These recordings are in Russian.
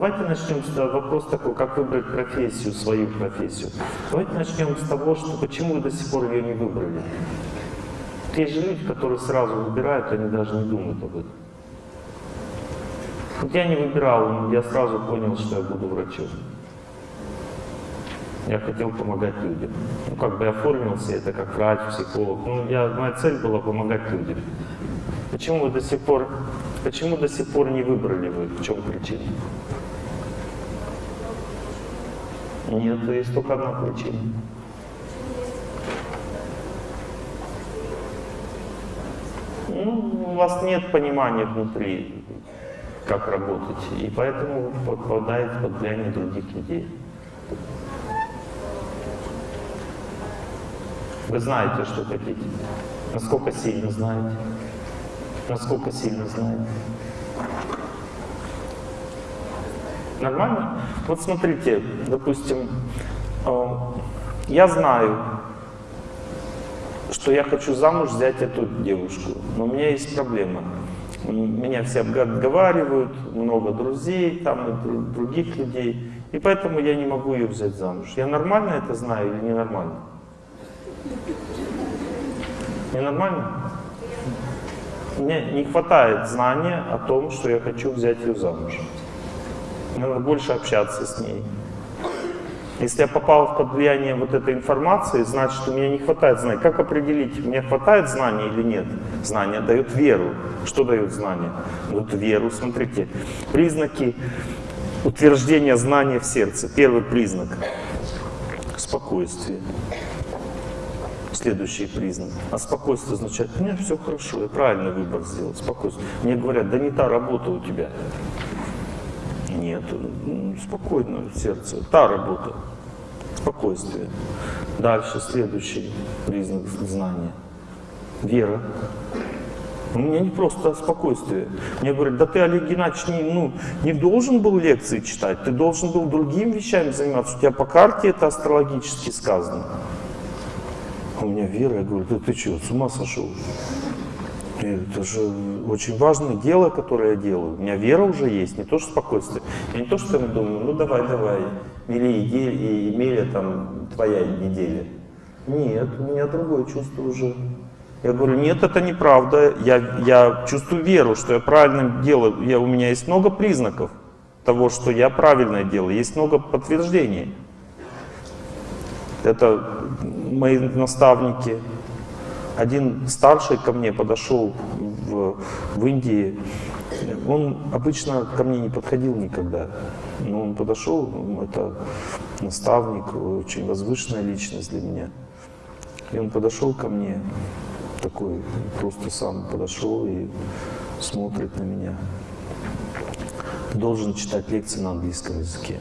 Давайте начнем с вопрос такой, как выбрать профессию, свою профессию. Давайте начнем с того, что почему вы до сих пор ее не выбрали. Есть же люди, которые сразу выбирают, они даже не думают об этом. Вот я не выбирал, я сразу понял, что я буду врачом. Я хотел помогать людям. Ну, как бы я оформился это как врач, психолог. Ну, я, моя цель была помогать людям. Почему вы до сих пор, почему до сих пор не выбрали вы? В чем причина? Нет, есть только одна причина. Ну, у вас нет понимания внутри, как работать, и поэтому вы попадаете под влияние других людей. Вы знаете, что хотите. Насколько сильно знаете? Насколько сильно знаете? Нормально? Вот смотрите, допустим, э, я знаю, что я хочу замуж взять эту девушку, но у меня есть проблема. Меня все отговаривают, много друзей, там и других людей, и поэтому я не могу ее взять замуж. Я нормально это знаю или ненормально? Ненормально? Мне не хватает знания о том, что я хочу взять ее замуж. Мне надо больше общаться с ней. Если я попал под влияние вот этой информации, значит, у меня не хватает знаний. Как определить, мне хватает знаний или нет? Знания дают веру. Что дают знания? Дают веру. Смотрите, признаки утверждения знания в сердце. Первый признак — спокойствие. Следующий признак. А спокойствие означает, у меня все хорошо, я правильный выбор сделал. Спокойствие. Мне говорят, да не та работа у тебя. Нет, спокойно сердце. Та работа. Спокойствие. Дальше следующий признак знания. Вера. У меня не просто спокойствие. Мне говорят, да ты, Олег Геннадьевич, не, ну, не должен был лекции читать, ты должен был другими вещами заниматься. У тебя по карте это астрологически сказано. А у меня вера, я говорю, да ты что, с ума сошел? Это же очень важное дело, которое я делаю. У меня вера уже есть, не то что спокойствие. Я не то что там думаю, ну давай, давай, мили и Емеля, там, твоя неделя. Нет, у меня другое чувство уже. Я говорю, нет, это неправда. Я, я чувствую веру, что я правильно делаю. Я, у меня есть много признаков того, что я правильное делаю. Есть много подтверждений. Это мои наставники, один старший ко мне подошел в, в Индии, он обычно ко мне не подходил никогда, но он подошел, это наставник, очень возвышенная личность для меня. И он подошел ко мне, такой, просто сам подошел и смотрит на меня. Должен читать лекции на английском языке.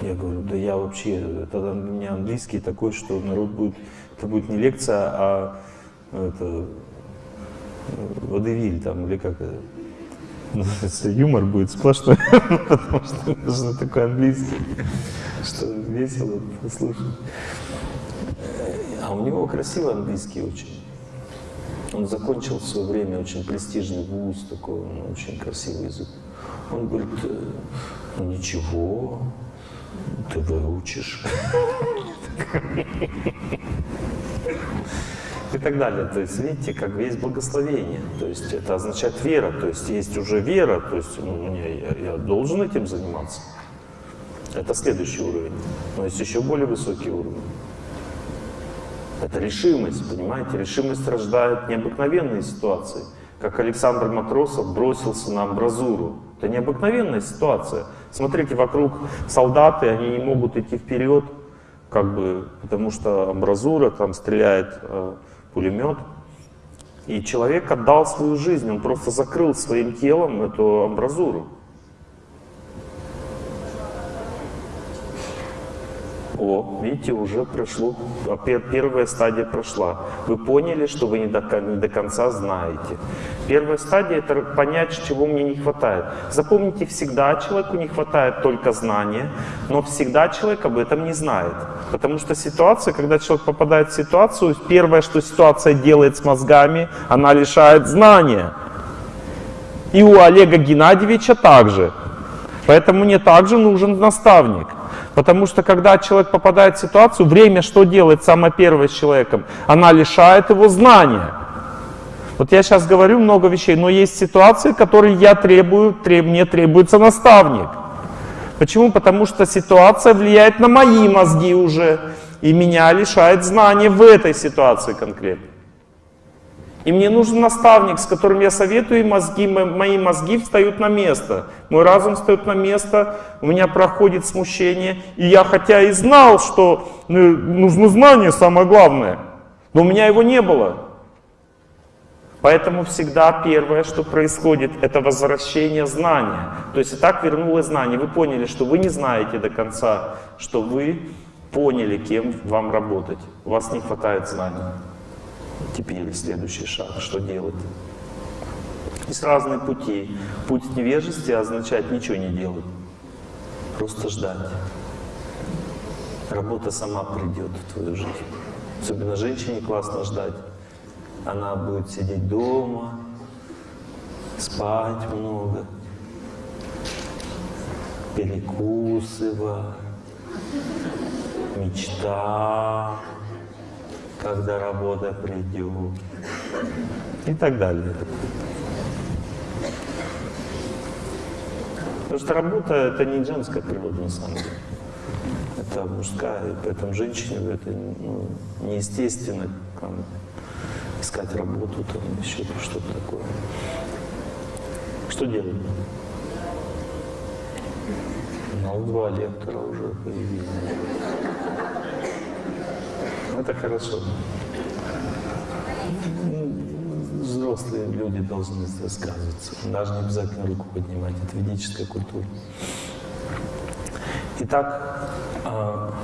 Я говорю, да я вообще, тогда у меня английский такой, что народ будет, это будет не лекция, а это, водевиль там, или как это, юмор будет сплошной, потому что нужно такой английский, что весело послушать. А у него красивый английский очень. Он закончил в свое время очень престижный вуз, такой он очень красивый язык. Он говорит, ну ничего, ты выучишь и так далее. То есть, видите, как есть благословение. То есть это означает вера. То есть есть уже вера. То есть ну, я, я должен этим заниматься. Это следующий уровень. Но есть еще более высокий уровень. Это решимость, понимаете? Решимость рождает необыкновенные ситуации. Как Александр Матросов бросился на амбразуру. Это необыкновенная ситуация. Смотрите, вокруг солдаты, они не могут идти вперед, как бы, потому что амбразура там стреляет э, пулемет. И человек отдал свою жизнь, он просто закрыл своим телом эту амбразуру. О, видите, уже прошло, а первая стадия прошла. Вы поняли, что вы не до, не до конца знаете. Первая стадия — это понять, чего мне не хватает. Запомните, всегда человеку не хватает только знания, но всегда человек об этом не знает. Потому что ситуация, когда человек попадает в ситуацию, первое, что ситуация делает с мозгами, она лишает знания. И у Олега Геннадьевича также. Поэтому мне также нужен наставник. Потому что когда человек попадает в ситуацию, время что делает самое первое с человеком? Она лишает его знания. Вот я сейчас говорю много вещей, но есть ситуации, которые я требую, треб, мне требуется наставник. Почему? Потому что ситуация влияет на мои мозги уже, и меня лишает знаний в этой ситуации конкретно. И мне нужен наставник, с которым я советую, и мозги, мои мозги встают на место. Мой разум встает на место, у меня проходит смущение. И я хотя и знал, что ну, нужно знание самое главное, но у меня его не было. Поэтому всегда первое, что происходит, это возвращение знания. То есть и так вернулось знание. Вы поняли, что вы не знаете до конца, что вы поняли, кем вам работать. У вас не хватает знаний. Теперь следующий шаг, что делать? Есть разные пути. Путь невежества означает ничего не делать. Просто ждать. Работа сама придет в твою жизнь. Особенно женщине классно ждать. Она будет сидеть дома, спать много, перекусывать, мечта, когда работа придет и так далее. Потому что работа это не женская природа на самом деле. Это мужская, и поэтому женщине это ну, неестественно там, искать работу, там еще что-то такое. Что делать? Ну, два лектора уже появились. Это хорошо. Взрослые люди должны высказываться. Даже не обязательно руку поднимать. Это ведическая культура. Итак, а,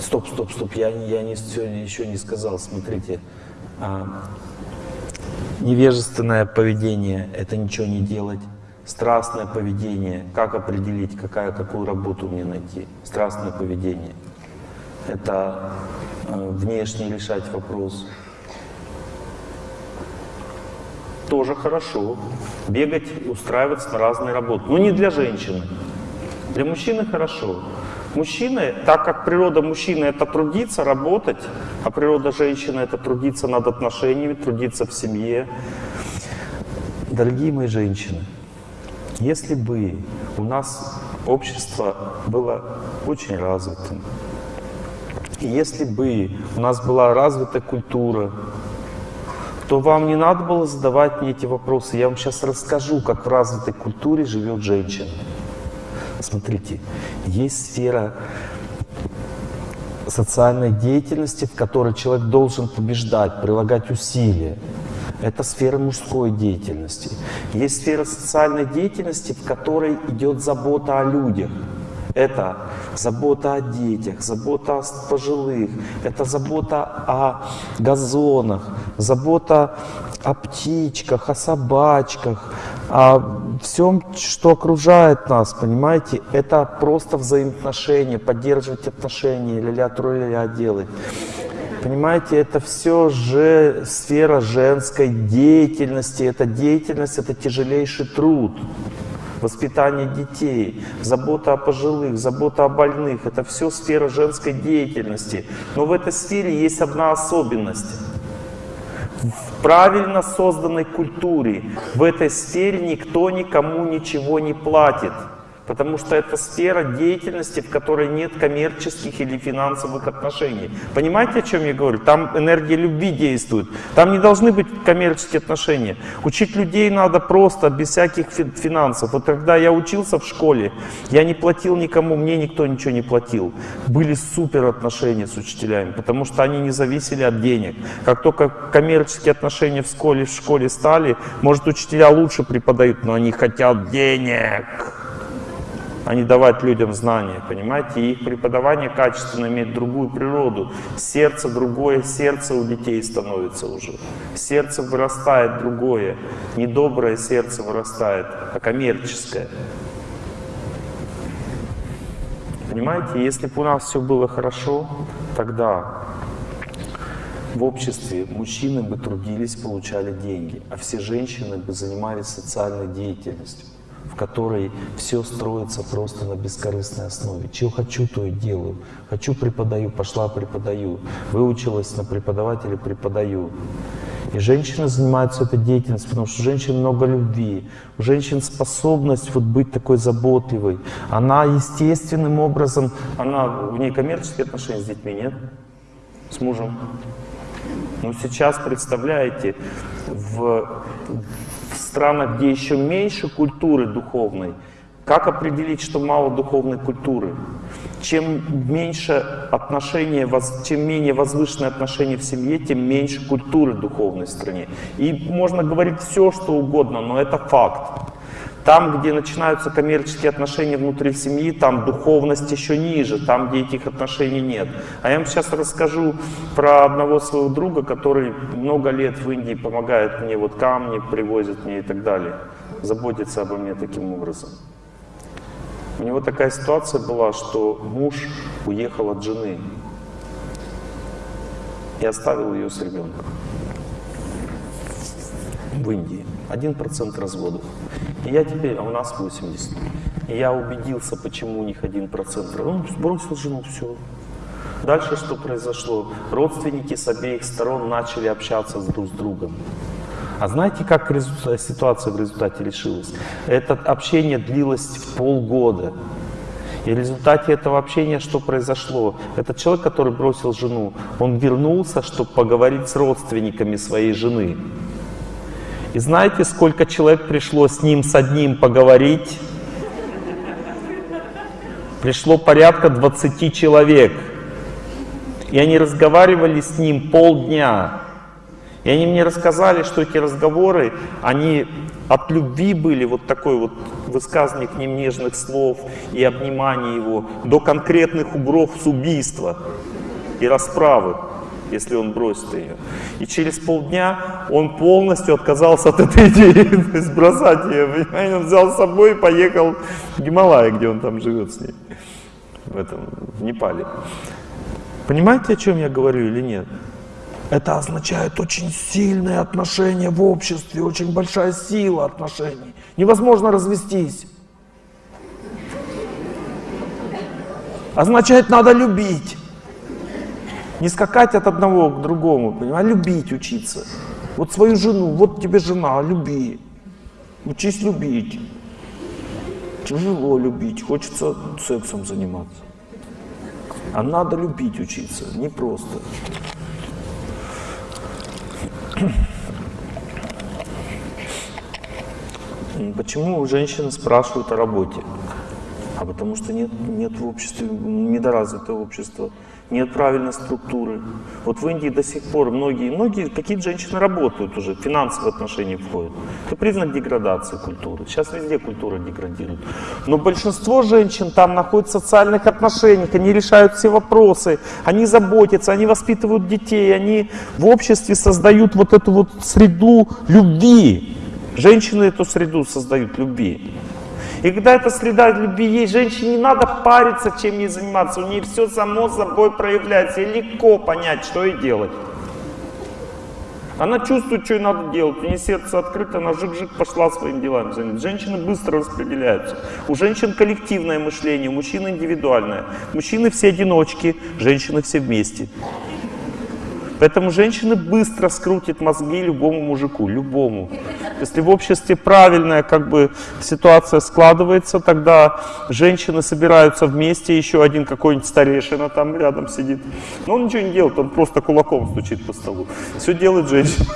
стоп, стоп, стоп, я, я не, еще не сказал, смотрите. А, невежественное поведение – это ничего не делать. Страстное поведение – как определить, какая, какую работу мне найти? Страстное поведение – это э, внешне решать вопрос. Тоже хорошо. Бегать, устраиваться на разные работы. Но не для женщины. Для мужчины хорошо. Мужчины, так как природа мужчины это трудиться, работать, а природа женщины это трудиться над отношениями, трудиться в семье. Дорогие мои женщины, если бы у нас общество было очень развитым, если бы у нас была развита культура, то вам не надо было задавать мне эти вопросы. Я вам сейчас расскажу, как в развитой культуре живет женщина. Смотрите, есть сфера социальной деятельности, в которой человек должен побеждать, прилагать усилия. Это сфера мужской деятельности. Есть сфера социальной деятельности, в которой идет забота о людях. Это забота о детях, забота о пожилых, это забота о газонах, забота о птичках, о собачках, о всем, что окружает нас, понимаете? Это просто взаимоотношения, поддерживать отношения, ля-ля, ля делать. Понимаете, это все же сфера женской деятельности, это деятельность, это тяжелейший труд воспитание детей, забота о пожилых, забота о больных. Это все сфера женской деятельности. Но в этой сфере есть одна особенность. В правильно созданной культуре в этой сфере никто никому ничего не платит. Потому что это сфера деятельности, в которой нет коммерческих или финансовых отношений. Понимаете, о чем я говорю? Там энергия любви действует. Там не должны быть коммерческие отношения. Учить людей надо просто, без всяких финансов. Вот когда я учился в школе, я не платил никому, мне никто ничего не платил. Были супер отношения с учителями, потому что они не зависели от денег. Как только коммерческие отношения в школе, в школе стали, может учителя лучше преподают, но они хотят денег а не давать людям знания, понимаете? И их преподавание качественно имеет другую природу. Сердце другое, сердце у детей становится уже. Сердце вырастает другое. Не доброе сердце вырастает, а коммерческое. Понимаете, если бы у нас все было хорошо, тогда в обществе мужчины бы трудились, получали деньги, а все женщины бы занимались социальной деятельностью. Которой все строится просто на бескорыстной основе. Чего хочу, то и делаю. Хочу, преподаю, пошла, преподаю. Выучилась на преподавателя, преподаю. И женщины занимаются этой деятельностью, потому что у женщин много любви, у женщин способность вот быть такой заботливой. Она естественным образом, она, у нее коммерческие отношения с детьми, нет? С мужем. Но сейчас, представляете, в, странах, где еще меньше культуры духовной, как определить, что мало духовной культуры? Чем меньше отношения, чем менее возвышенные отношения в семье, тем меньше культуры духовной в стране. И можно говорить все, что угодно, но это факт. Там, где начинаются коммерческие отношения внутри семьи, там духовность еще ниже, там, где этих отношений нет. А я вам сейчас расскажу про одного своего друга, который много лет в Индии помогает мне, вот камни привозит мне и так далее, заботится обо мне таким образом. У него такая ситуация была, что муж уехал от жены и оставил ее с ребенком в Индии. Один процент разводов. И я теперь, а у нас 80. И я убедился, почему у них один процент. Он бросил жену, все. Дальше что произошло? Родственники с обеих сторон начали общаться друг с другом. А знаете, как ситуация в результате решилась? Это общение длилось в полгода. И в результате этого общения что произошло? Этот человек, который бросил жену, он вернулся, чтобы поговорить с родственниками своей жены. И знаете, сколько человек пришло с ним, с одним поговорить? Пришло порядка 20 человек. И они разговаривали с ним полдня. И они мне рассказали, что эти разговоры, они от любви были, вот такой вот высказывание к ним нежных слов и обнимание его, до конкретных угроз убийства и расправы, если он бросит ее. И через полдня он полностью отказался от этой идеи, то есть бросать ее, понимаете, он взял с собой и поехал в Гималай, где он там живет с ней, в этом, в Непале. Понимаете, о чем я говорю или нет? Это означает очень сильные отношения в обществе, очень большая сила отношений. Невозможно развестись. Означает, надо любить. Не скакать от одного к другому, понимаешь? а любить, учиться. Вот свою жену, вот тебе жена, люби. Учись любить. Тяжело любить, хочется сексом заниматься. А надо любить учиться, не просто. Почему женщины спрашивают о работе? А потому что нет, нет в обществе, недоразвитое общество нет правильной структуры. Вот в Индии до сих пор многие, многие какие-то женщины работают уже, финансовые отношения входят. Это признак деградации культуры. Сейчас везде культура деградирует. Но большинство женщин там находятся в социальных отношениях, они решают все вопросы, они заботятся, они воспитывают детей, они в обществе создают вот эту вот среду любви. Женщины эту среду создают любви. И когда эта среда любви есть, женщине не надо париться, чем ей заниматься. У нее все само собой проявляется. И легко понять, что ей делать. Она чувствует, что ей надо делать. У нее сердце открыто, она жик-жик пошла своим делам. Женщины быстро распределяются. У женщин коллективное мышление, у мужчин индивидуальное. Мужчины все одиночки, женщины все вместе. Поэтому женщины быстро скрутят мозги любому мужику, любому. Если в обществе правильная как бы ситуация складывается, тогда женщины собираются вместе, еще один какой-нибудь старейшина там рядом сидит. Но он ничего не делает, он просто кулаком стучит по столу. Все делает женщина.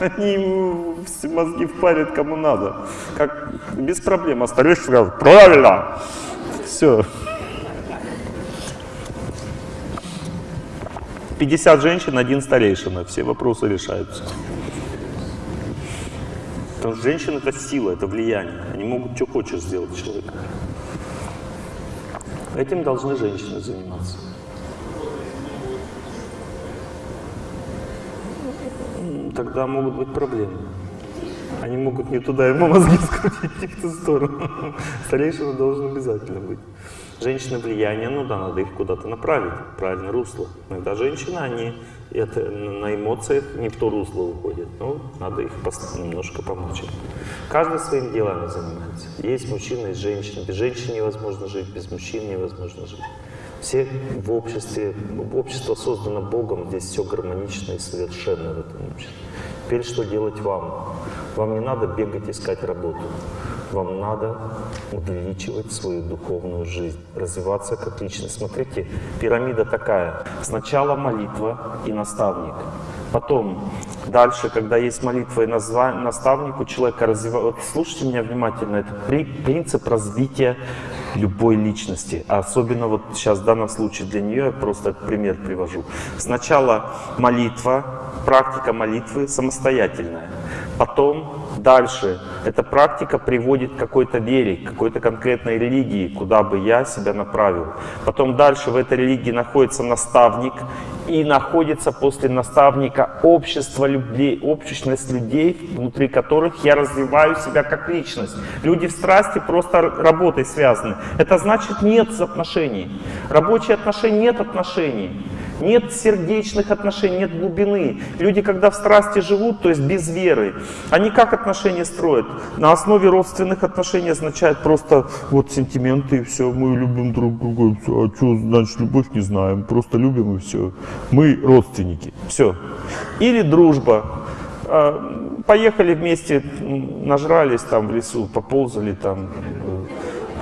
Они ему мозги впарят кому надо. Как, без проблем. А старейшина сказал, правильно. Все. 50 женщин, один старейшина. Все вопросы решаются. Потому что женщина это сила, это влияние. Они могут что хочешь сделать человека. Этим должны женщины заниматься. Тогда могут быть проблемы. Они могут не туда ему мозги скрутить, в ту сторону. Старейшина должен обязательно быть. Женщины влияние, ну да, надо их куда-то направить, правильное русло. Иногда женщины, они это, на эмоциях не в то русло уходят, но надо их немножко помочь. Каждый своим делами занимается. Есть мужчина, есть женщина. Без женщины невозможно жить, без мужчин невозможно жить. Все в обществе, общество создано Богом, здесь все гармонично и совершенно в этом обществе. Теперь что делать вам? Вам не надо бегать искать работу. Вам надо увеличивать свою духовную жизнь, развиваться как личность. Смотрите, пирамида такая. Сначала молитва и наставник. Потом, дальше, когда есть молитва и наставник, у человека развивается... Вот слушайте меня внимательно, это принцип развития любой личности. А особенно вот сейчас в данном случае для нее я просто пример привожу. Сначала молитва, практика молитвы самостоятельная. Потом дальше эта практика приводит к какой-то вере, к какой-то конкретной религии, куда бы я себя направил. Потом дальше в этой религии находится наставник, и находится после наставника общество людей, общественность людей, внутри которых я развиваю себя как личность. Люди в страсти просто работой связаны. Это значит нет отношений. Рабочие отношения нет отношений. Нет сердечных отношений, нет глубины. Люди, когда в страсти живут, то есть без веры, они как отношения строят? На основе родственных отношений означает просто вот сентименты и все, мы любим друг друга, а что значит любовь, не знаем, просто любим и все. Мы родственники, все. Или дружба. А, поехали вместе, нажрались там в лесу, поползали там,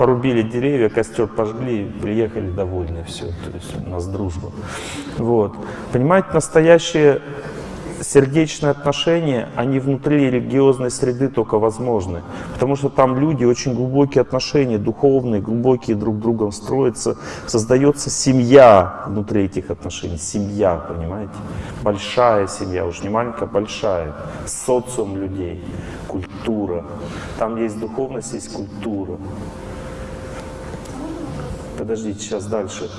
порубили деревья, костер пожгли, приехали довольны, все, то есть у нас дружба. Вот. Понимаете, настоящие сердечные отношения, они внутри религиозной среды только возможны. Потому что там люди, очень глубокие отношения, духовные, глубокие друг с другом строятся. Создается семья внутри этих отношений. Семья, понимаете? Большая семья, уж не маленькая, большая. Социум людей, культура. Там есть духовность, есть культура подождите, сейчас дальше.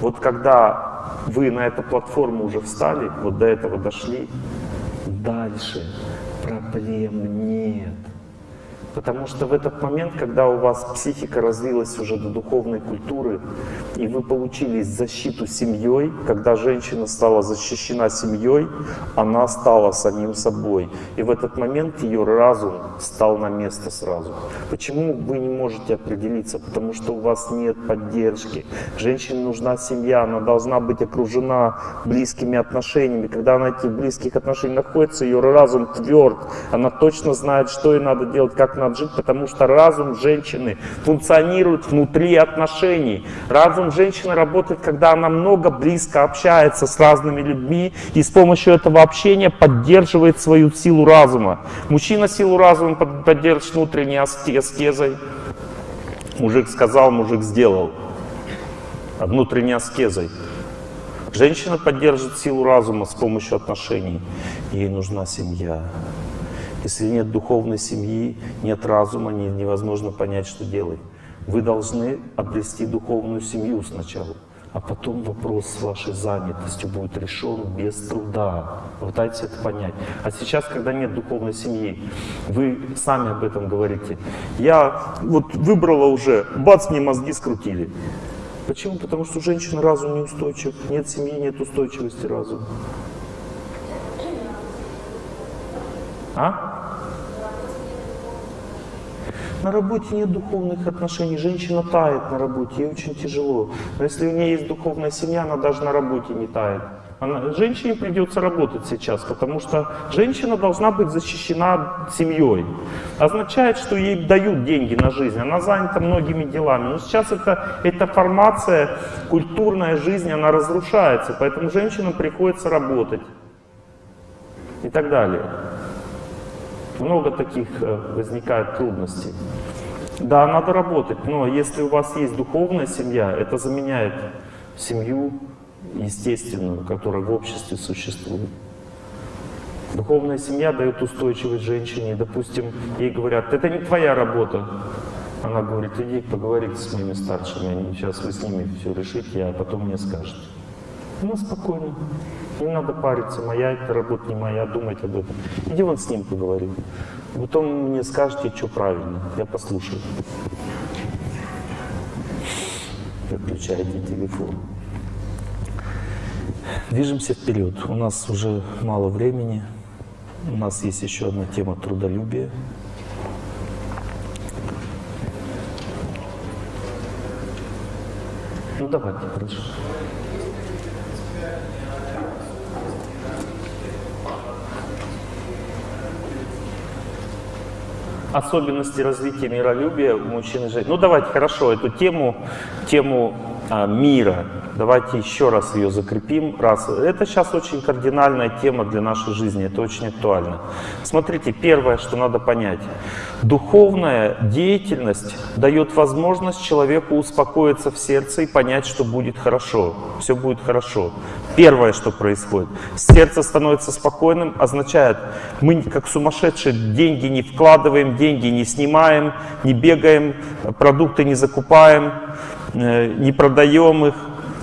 Вот когда вы на эту платформу уже встали, вот до этого дошли, дальше проблем нет. Потому что в этот момент, когда у вас психика развилась уже до духовной культуры, и вы получили защиту семьей, когда женщина стала защищена семьей, она стала самим собой. И в этот момент ее разум стал на место сразу. Почему вы не можете определиться? Потому что у вас нет поддержки. Женщине нужна семья, она должна быть окружена близкими отношениями. Когда она этих близких отношениях находится, ее разум тверд, она точно знает, что ей надо делать, как надо надо жить, потому что разум женщины функционирует внутри отношений. Разум женщины работает, когда она много близко общается с разными людьми и с помощью этого общения поддерживает свою силу разума. Мужчина силу разума поддерживает внутренней аскезой. Мужик сказал, мужик сделал. А внутренней аскезой. Женщина поддерживает силу разума с помощью отношений. Ей нужна семья. Если нет духовной семьи, нет разума, невозможно понять, что делать. Вы должны обрести духовную семью сначала, а потом вопрос с вашей занятостью будет решен без труда. Пытайтесь это понять. А сейчас, когда нет духовной семьи, вы сами об этом говорите. Я вот выбрала уже, бац, мне мозги скрутили. Почему? Потому что у женщины разум неустойчив. Нет семьи, нет устойчивости разума. А? На работе нет духовных отношений, женщина тает на работе, ей очень тяжело. Но если у нее есть духовная семья, она даже на работе не тает. Она, женщине придется работать сейчас, потому что женщина должна быть защищена семьей. Означает, что ей дают деньги на жизнь, она занята многими делами. Но сейчас это, эта формация, культурная жизнь, она разрушается, поэтому женщинам приходится работать и так далее. Много таких э, возникает трудностей. Да, надо работать, но если у вас есть духовная семья, это заменяет семью естественную, которая в обществе существует. Духовная семья дает устойчивость женщине. Допустим, ей говорят, это не твоя работа. Она говорит, иди поговорите с моими старшими, сейчас вы с ними все решите, а потом мне скажете. Ну, спокойно. Не надо париться, моя это работа, не моя, думать об этом. Иди вон с ним поговори. Потом мне скажете, что правильно, я послушаю. выключаете телефон. Движемся вперед. У нас уже мало времени. У нас есть еще одна тема трудолюбия. Ну давайте, хорошо. Особенности развития миролюбия у мужчин и женщин. Ну давайте, хорошо, эту тему, тему мира, давайте еще раз ее закрепим. Раз. Это сейчас очень кардинальная тема для нашей жизни, это очень актуально. Смотрите, первое, что надо понять. Духовная деятельность дает возможность человеку успокоиться в сердце и понять, что будет хорошо, все будет хорошо. Первое, что происходит. Сердце становится спокойным, означает, мы как сумасшедшие деньги не вкладываем, деньги не снимаем, не бегаем, продукты не закупаем, не продаем их,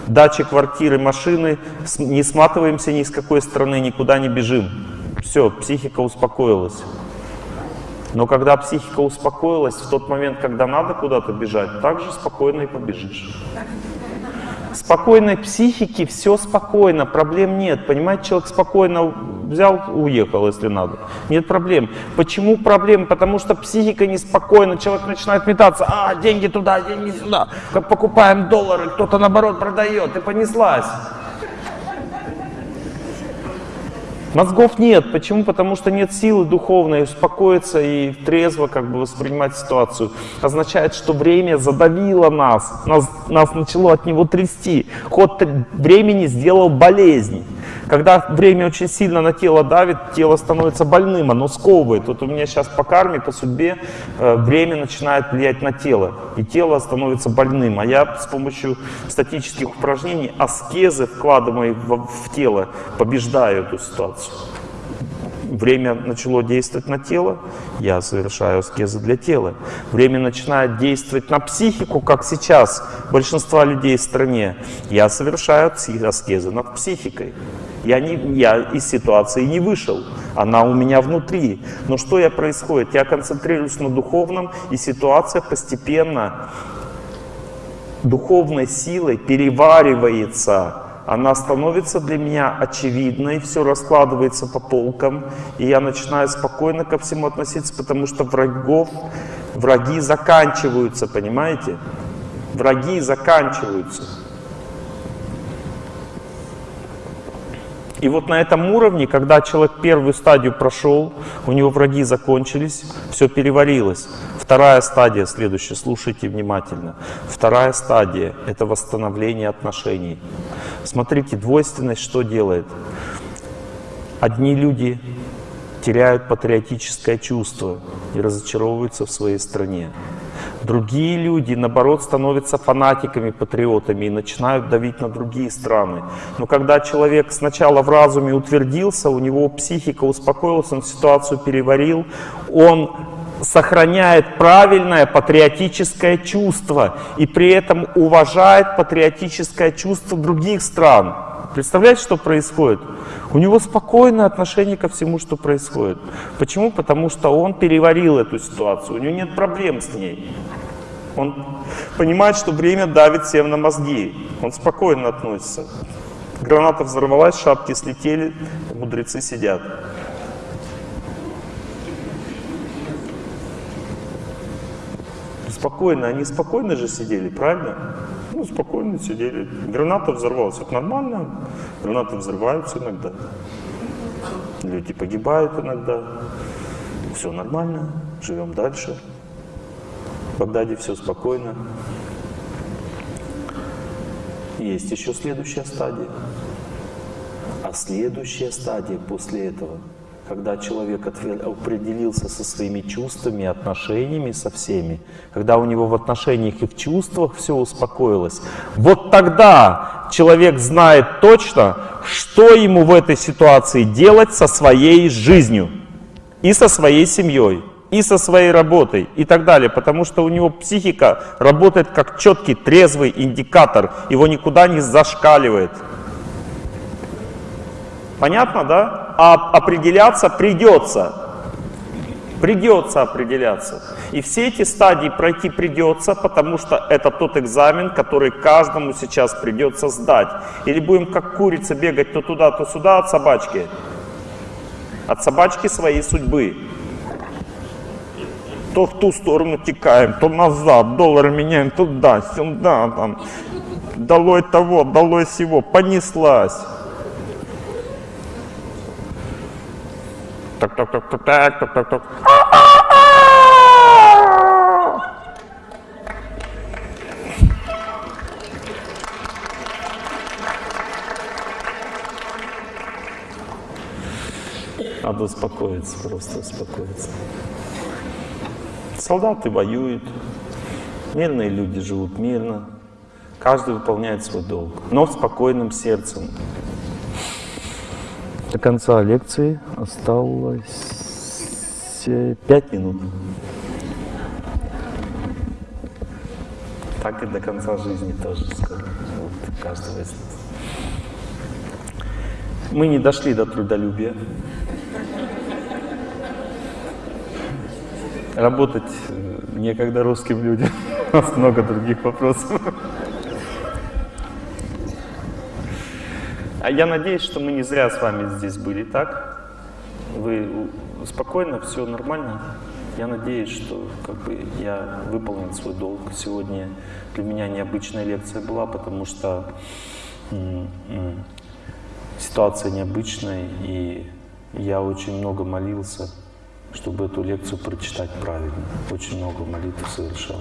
дачи, квартиры, машины, не сматываемся ни с какой стороны, никуда не бежим. Все, психика успокоилась. Но когда психика успокоилась, в тот момент, когда надо куда-то бежать, так же спокойно и побежишь спокойной психики все спокойно, проблем нет. Понимаете, человек спокойно взял, уехал, если надо. Нет проблем. Почему проблемы? Потому что психика неспокойна, человек начинает метаться, а, деньги туда, деньги сюда, как покупаем доллары, кто-то наоборот продает, и понеслась. Мозгов нет. Почему? Потому что нет силы духовной успокоиться и трезво как бы воспринимать ситуацию. Означает, что время задавило нас, нас, нас начало от него трясти. Ход времени сделал болезнь. Когда время очень сильно на тело давит, тело становится больным, оно сковывает. Вот у меня сейчас по карме, по судьбе, э, время начинает влиять на тело, и тело становится больным. А я с помощью статических упражнений, аскезы, вкладываемые в, в тело, побеждаю эту ситуацию время начало действовать на тело, я совершаю аскезы для тела. Время начинает действовать на психику, как сейчас большинство людей в стране, я совершаю аскезы над психикой. Я, не, я из ситуации не вышел, она у меня внутри. Но что я происходит? Я концентрируюсь на духовном, и ситуация постепенно духовной силой переваривается она становится для меня очевидной, все раскладывается по полкам, и я начинаю спокойно ко всему относиться, потому что врагов, враги заканчиваются, понимаете? Враги заканчиваются. И вот на этом уровне, когда человек первую стадию прошел, у него враги закончились, все переварилось. Вторая стадия, следующая, слушайте внимательно. Вторая стадия – это восстановление отношений. Смотрите, двойственность что делает? Одни люди теряют патриотическое чувство и разочаровываются в своей стране. Другие люди, наоборот, становятся фанатиками, патриотами и начинают давить на другие страны. Но когда человек сначала в разуме утвердился, у него психика успокоилась, он ситуацию переварил, он сохраняет правильное патриотическое чувство и при этом уважает патриотическое чувство других стран. Представляете, что происходит? У него спокойное отношение ко всему, что происходит. Почему? Потому что он переварил эту ситуацию, у него нет проблем с ней. Он понимает, что время давит всем на мозги. Он спокойно относится. Граната взорвалась, шапки слетели, мудрецы сидят. Спокойно, они спокойно же сидели, правильно? Ну, спокойно сидели. Граната взорвалась, это нормально. Гранаты взрываются иногда. Люди погибают иногда. Все нормально, живем дальше. В Багдаде все спокойно. Есть еще следующая стадия. А следующая стадия после этого – когда человек определился со своими чувствами, отношениями со всеми, когда у него в отношениях и в чувствах все успокоилось, вот тогда человек знает точно, что ему в этой ситуации делать со своей жизнью и со своей семьей и со своей работой и так далее, потому что у него психика работает как четкий, трезвый индикатор, его никуда не зашкаливает. Понятно, да? А определяться придется. Придется определяться. И все эти стадии пройти придется, потому что это тот экзамен, который каждому сейчас придется сдать. Или будем как курица бегать то туда, то сюда от собачки. От собачки своей судьбы. То в ту сторону текаем, то назад, доллары меняем туда, сюда, там. Долой того, долой всего, понеслась. Так, так, так, так, так, так, так, так. Надо успокоиться, просто успокоиться. Солдаты воюют, мирные люди живут мирно, каждый выполняет свой долг, но спокойным сердцем. До конца лекции осталось э, пять минут. Так и до конца жизни тоже скоро. Вот, каждого из нас. Мы не дошли до трудолюбия. Работать э, некогда русским людям. У нас много других вопросов. А я надеюсь, что мы не зря с вами здесь были, так? Вы спокойно, все нормально? Я надеюсь, что как бы, я выполнил свой долг. Сегодня для меня необычная лекция была, потому что ситуация необычная, и я очень много молился, чтобы эту лекцию прочитать правильно. Очень много молитв совершал.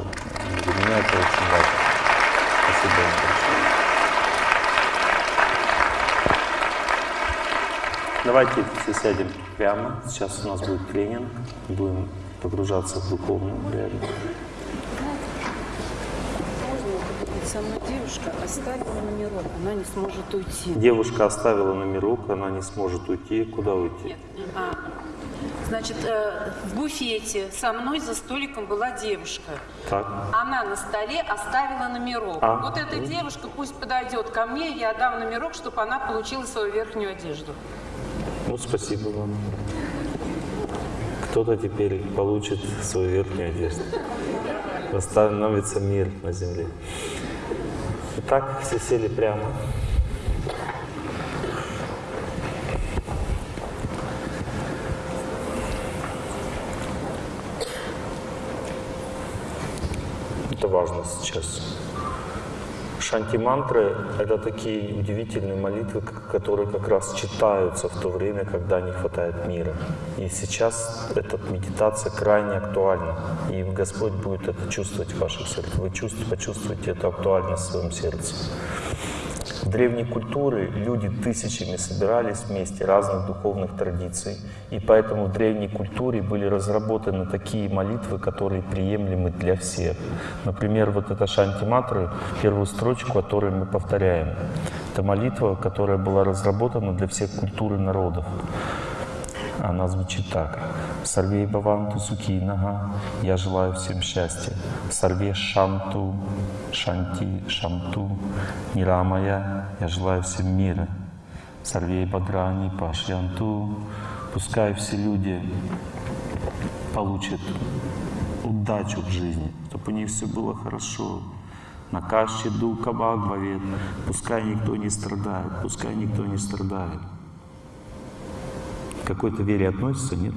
Для меня это очень важно. Спасибо большое. Давайте все сядем прямо. Сейчас у нас будет тренинг. Будем погружаться в духовную реальность. Со мной девушка оставила номерок, она не сможет уйти. Девушка оставила номерок, она не сможет уйти. Куда уйти? А, значит, э, в буфете со мной за столиком была девушка. Так. Она на столе оставила номерок. А. Вот эта девушка пусть подойдет ко мне, я дам номерок, чтобы она получила свою верхнюю одежду. Ну, спасибо вам. Кто-то теперь получит свою верхнюю одежду. Восстановится мир на земле. Итак, все сели прямо. Это важно сейчас. Шанти-мантры — это такие удивительные молитвы, которые как раз читаются в то время, когда не хватает мира. И сейчас эта медитация крайне актуальна. И Господь будет это чувствовать в ваших сердцах. Вы чувств- почувствуете эту актуальность в своем сердце. В древней культуре люди тысячами собирались вместе разных духовных традиций, и поэтому в древней культуре были разработаны такие молитвы, которые приемлемы для всех. Например, вот эта Шанти-матры, первую строчку, которую мы повторяем. Это молитва, которая была разработана для всех культур и народов. Она звучит так. Сарвей Баванту Сукинага, я желаю всем счастья. Сарве Шанту, Шанти, Шанту, Нирамая, я желаю всем мира. Сарвей Бадрани, Пашьянту, пускай все люди получат удачу в жизни, чтобы у них все было хорошо. На каще Бхагавет, пускай никто не страдает, пускай никто не страдает к какой-то вере относится, нет?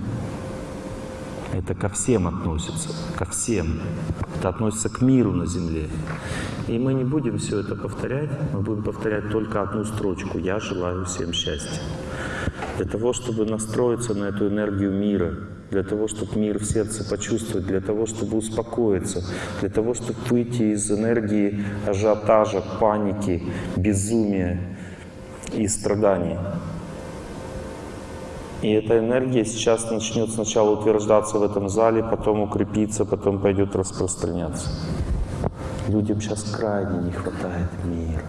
Это ко всем относится, ко всем. Это относится к миру на земле. И мы не будем все это повторять, мы будем повторять только одну строчку «Я желаю всем счастья». Для того, чтобы настроиться на эту энергию мира, для того, чтобы мир в сердце почувствовать, для того, чтобы успокоиться, для того, чтобы выйти из энергии ажиотажа, паники, безумия и страданий. И эта энергия сейчас начнет сначала утверждаться в этом зале, потом укрепиться, потом пойдет распространяться. Людям сейчас крайне не хватает мира,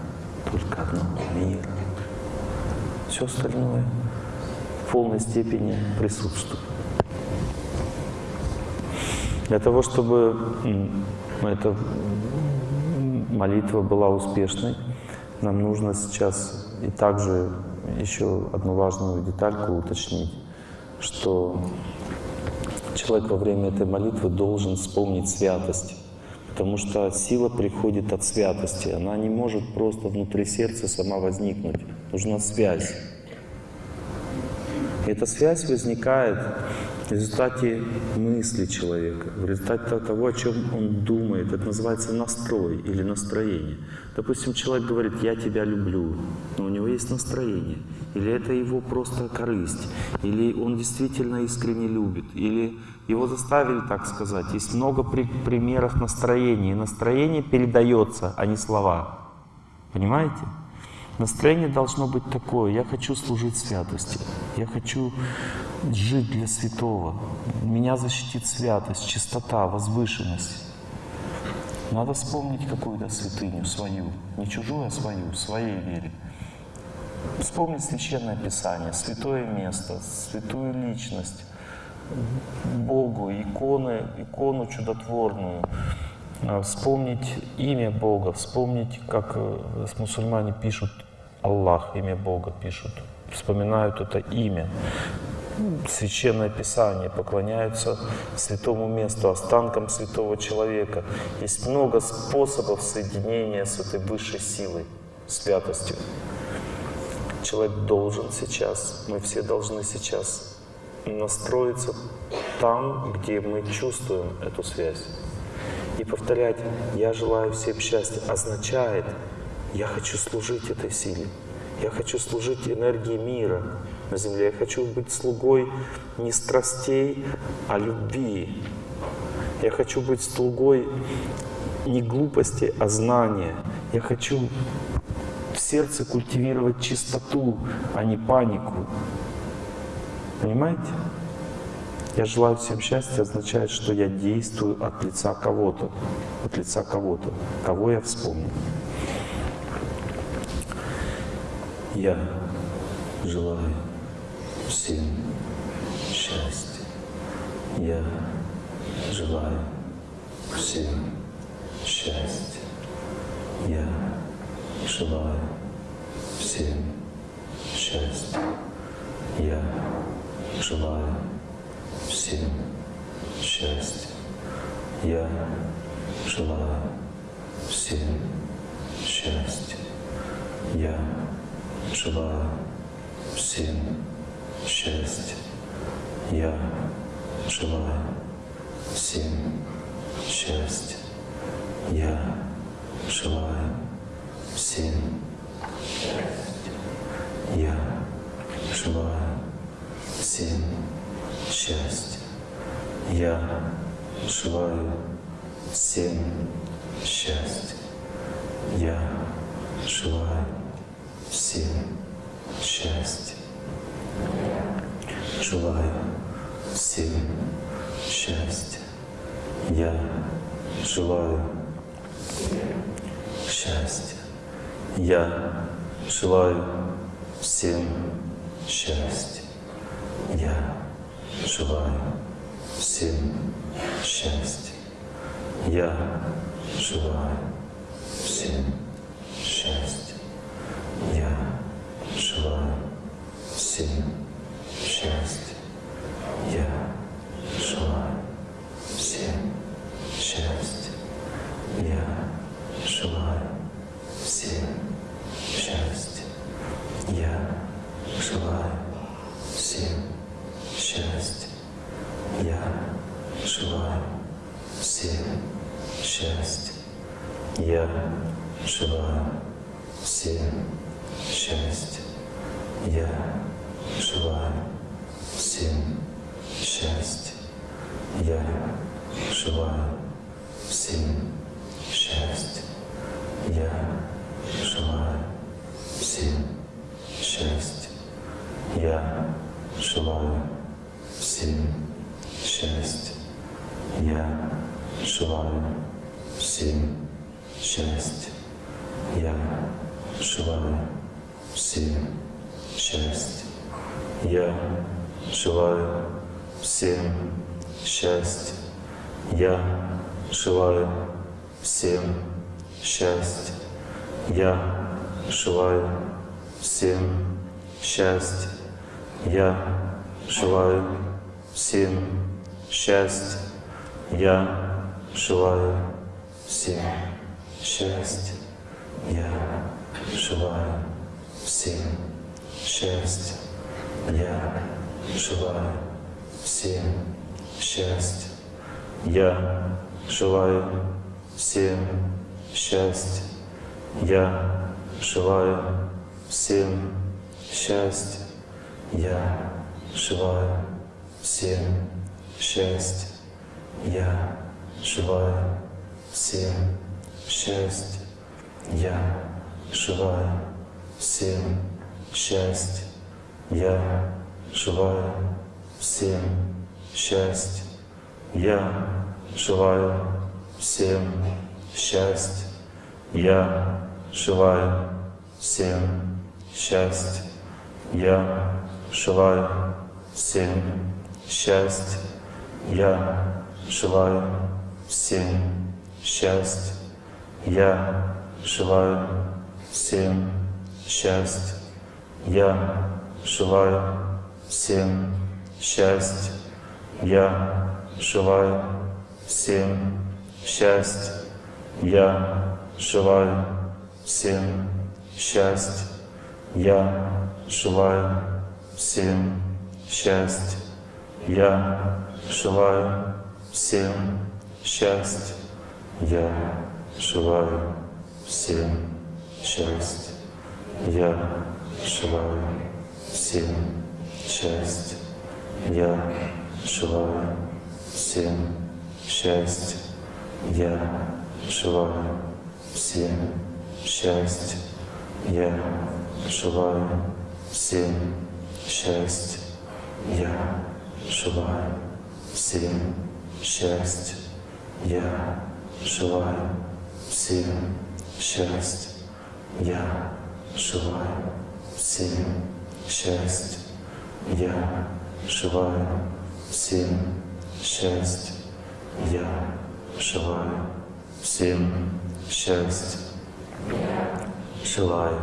только одного мира. Все остальное в полной степени присутствует. Для того, чтобы эта молитва была успешной, нам нужно сейчас и также еще одну важную детальку уточнить, что Человек во время этой молитвы должен вспомнить святость. Потому что сила приходит от святости. Она не может просто внутри сердца сама возникнуть. Нужна связь. И эта связь возникает в результате мысли человека, в результате того, о чем он думает. Это называется настрой или настроение. Допустим, человек говорит «я тебя люблю», но у него есть настроение. Или это его просто корысть, или он действительно искренне любит, или его заставили так сказать. Есть много при примеров настроения. И настроение передается, а не слова. Понимаете? Настроение должно быть такое. Я хочу служить святости. Я хочу жить для святого. Меня защитит святость, чистота, возвышенность. Надо вспомнить какую-то святыню свою. Не чужую, а свою, в своей вере. Вспомнить Священное Писание, святое место, святую личность, Богу, иконы, икону чудотворную, а, вспомнить имя Бога, вспомнить, как э, мусульмане пишут Аллах, имя Бога пишут, вспоминают это имя, Священное Писание, поклоняются святому месту, останкам святого человека. Есть много способов соединения с этой высшей силой, святостью. Человек должен сейчас, мы все должны сейчас настроиться там, где мы чувствуем эту связь. И повторять «я желаю всем счастья» означает «я хочу служить этой силе». Я хочу служить энергии мира на земле. Я хочу быть слугой не страстей, а любви. Я хочу быть слугой не глупости, а знания. Я хочу в сердце культивировать чистоту, а не панику. Понимаете? Я желаю всем счастья означает, что я действую от лица кого-то, от лица кого-то, кого я вспомнил. Я желаю всем счастья. Я желаю всем счастья. Я желаю всем счастья. Я желаю всем счастья. Я желаю всем счастья. Я желаю всем счастья. Я желаю всем счастья. Я желаю всем счастья. Я желаю всем счастья. Я желаю всем счастья. Я желаю всем счастья. Желаю всем счастья. Я желаю счастья. Я желаю всем счастья. Я желаю всем счастья. Я желаю всем счастья. Желаю всем счастья. Я желаю всем счастья. Я желаю всем счастья. Счастья. Я желаю всем счастья. Я желаю всем счастья. Я желаю всем счастья. Я желаю всем счастья. Я желаю всем счастья. Я желаю всем счастья. Я желаю всем счастья. Я желаю всем счастья. Я желаю всем счастья. Я желаю всем счастья. Я желаю всем счастья. Я желаю всем счастья. Я желаю всем счастья. Я желаю всем счастья. Я желаю всем счастья. Я желаю всем счастья. Я желаю всем счастья. Я желаю всем счастья. Я желаю всем счастья. Я желаю всем счастья. Я желаю всем счастья. Я желаю всем счастья. Я желаю всем счастья. Я желаю всем счастья. Я желаю всем счастья. Я желаю всем счастья. Я желаю всем счастья. Я желаю всем счастья. Я желаю всем счастья. Я желаю всем счастья. Желаю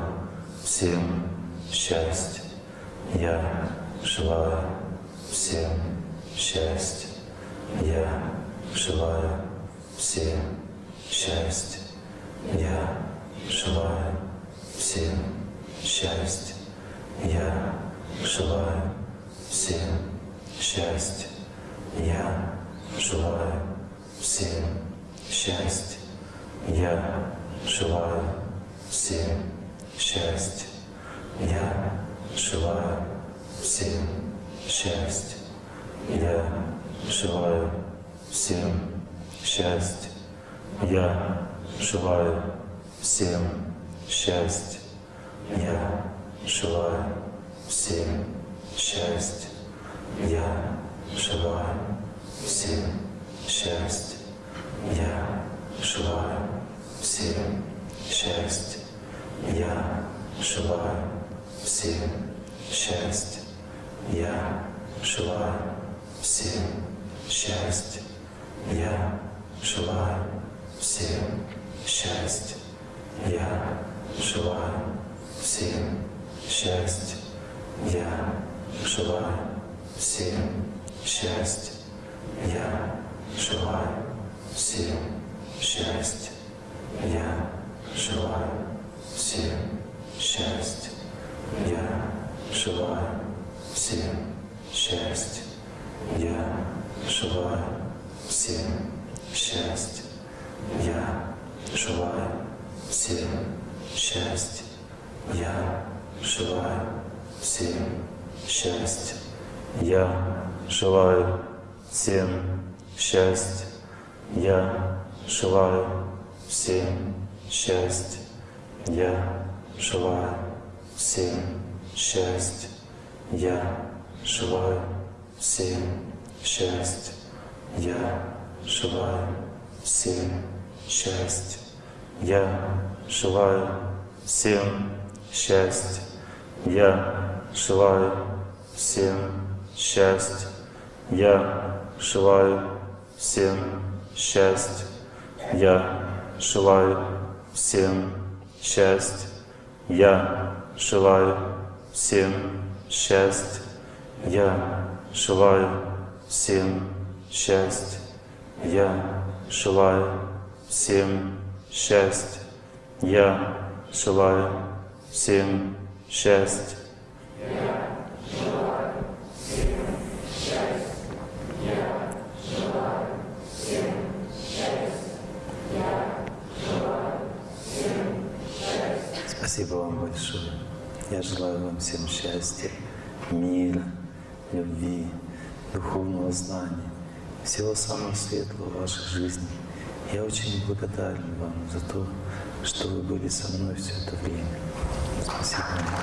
всем. Я желаю всем счастья. Я желаю всем счастья. Я желаю всем счастья. Я желаю всем счастья. Я желаю всем счастья. Я желаю всем счастья. Я желаю всем счастья. Я желаю всем счастья. Я желаю всем счастья. Я желаю всем счастья. Я желаю всем счастья. Я желаю всем счастья. Я желаю всем счастья. Я желаю всем счастья. Я желаю всем счастья. Я желаю всем счастья. Я желаю всем счастья. Я желаю всем счастья. Я желаю всем счастья. Я желаю всем счастья. Я желаю всем счастья. Я желаю всем счастья. Я желаю всем счастья. Я желаю всем счастья. Я желаю всем счастья. Я желаю семь, шесть, я желаю семь, шесть, я желаю семь, шесть, я желаю семь, шесть, я желаю семь, шесть, я желаю семь, шесть, я шиваю, семь, шесть, я желаю всем счастья. Я желаю всем счастья. Я желаю всем счастья. Я желаю всем счастья. Спасибо вам большое. Я желаю вам всем счастья, мира, любви, духовного знания, всего самого светлого в вашей жизни. Я очень благодарен вам за то, что вы были со мной все это время. Спасибо вам.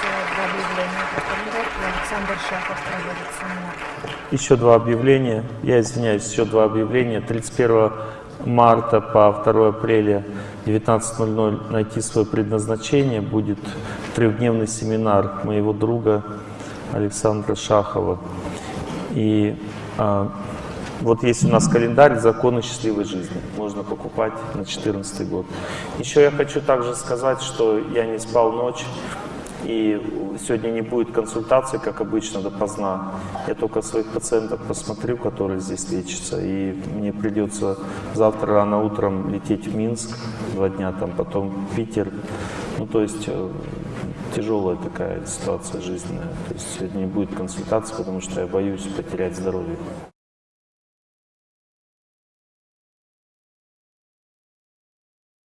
Сделать два объявления по кандидату. Александр Шахов. Еще два объявления. Я извиняюсь, еще два объявления. 31 марта по 2 апреля 19.00 найти свое предназначение будет трехдневный семинар моего друга Александра Шахова. И а, вот есть у нас календарь «Законы счастливой жизни». Можно покупать на 2014 год. Еще я хочу также сказать, что я не спал ночь. И сегодня не будет консультации, как обычно, допоздна. Я только своих пациентов посмотрю, которые здесь лечатся. И мне придется завтра рано утром лететь в Минск, два дня там, потом в Питер. Ну, то есть э, тяжелая такая ситуация жизненная. То есть сегодня не будет консультации, потому что я боюсь потерять здоровье.